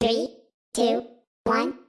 Three, two, one.